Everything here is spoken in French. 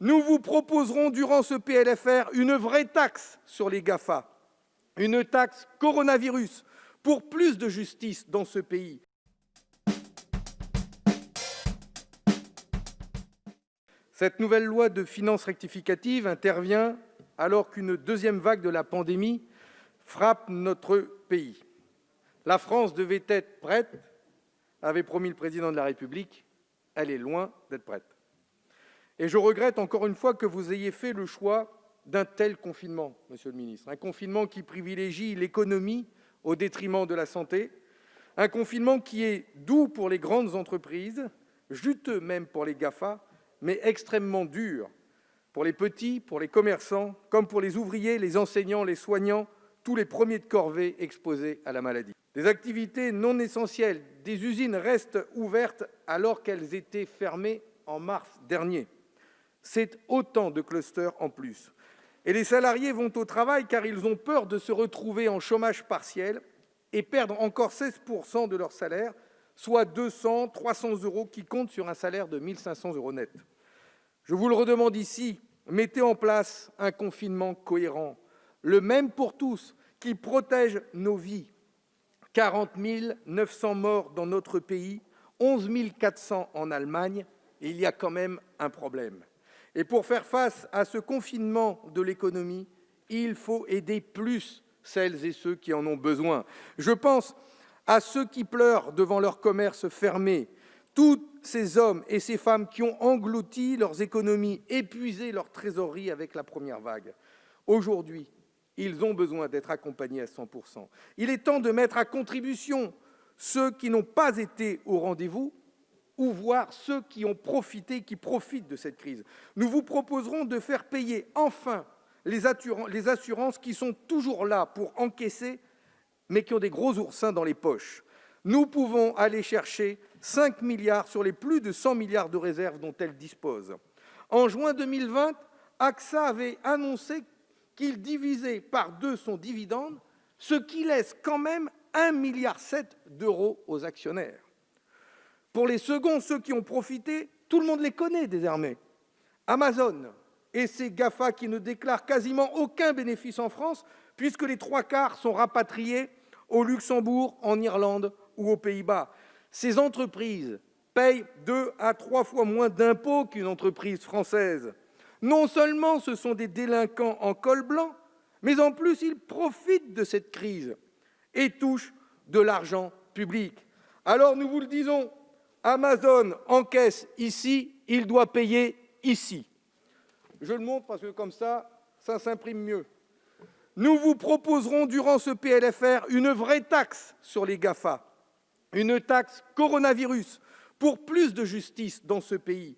Nous vous proposerons durant ce PLFR une vraie taxe sur les GAFA, une taxe coronavirus pour plus de justice dans ce pays. Cette nouvelle loi de finances rectificative intervient alors qu'une deuxième vague de la pandémie frappe notre pays. La France devait être prête, avait promis le Président de la République. Elle est loin d'être prête. Et je regrette encore une fois que vous ayez fait le choix d'un tel confinement, monsieur le ministre, un confinement qui privilégie l'économie au détriment de la santé, un confinement qui est doux pour les grandes entreprises, juteux même pour les GAFA, mais extrêmement dur pour les petits, pour les commerçants, comme pour les ouvriers, les enseignants, les soignants, tous les premiers de corvée exposés à la maladie. Des activités non essentielles, des usines restent ouvertes alors qu'elles étaient fermées en mars dernier. C'est autant de clusters en plus. Et les salariés vont au travail car ils ont peur de se retrouver en chômage partiel et perdre encore 16 de leur salaire, soit 200, 300 euros qui comptent sur un salaire de 1 500 euros net. Je vous le redemande ici, mettez en place un confinement cohérent, le même pour tous, qui protège nos vies. 40 900 morts dans notre pays, 11 400 en Allemagne, il y a quand même un problème. Et pour faire face à ce confinement de l'économie, il faut aider plus celles et ceux qui en ont besoin. Je pense à ceux qui pleurent devant leur commerce fermé, tous ces hommes et ces femmes qui ont englouti leurs économies, épuisé leur trésorerie avec la première vague. Aujourd'hui, ils ont besoin d'être accompagnés à 100 Il est temps de mettre à contribution ceux qui n'ont pas été au rendez-vous ou voir ceux qui ont profité, qui profitent de cette crise. Nous vous proposerons de faire payer enfin les assurances qui sont toujours là pour encaisser, mais qui ont des gros oursins dans les poches. Nous pouvons aller chercher 5 milliards sur les plus de 100 milliards de réserves dont elles disposent. En juin 2020, AXA avait annoncé qu'il divisait par deux son dividende, ce qui laisse quand même 1,7 milliard d'euros aux actionnaires. Pour les seconds, ceux qui ont profité, tout le monde les connaît désormais. Amazon et ses GAFA qui ne déclarent quasiment aucun bénéfice en France, puisque les trois quarts sont rapatriés au Luxembourg, en Irlande ou aux Pays-Bas. Ces entreprises payent deux à trois fois moins d'impôts qu'une entreprise française. Non seulement ce sont des délinquants en col blanc, mais en plus ils profitent de cette crise et touchent de l'argent public. Alors nous vous le disons, Amazon encaisse ici, il doit payer ici. Je le montre parce que comme ça, ça s'imprime mieux. Nous vous proposerons durant ce PLFR une vraie taxe sur les GAFA, une taxe coronavirus pour plus de justice dans ce pays.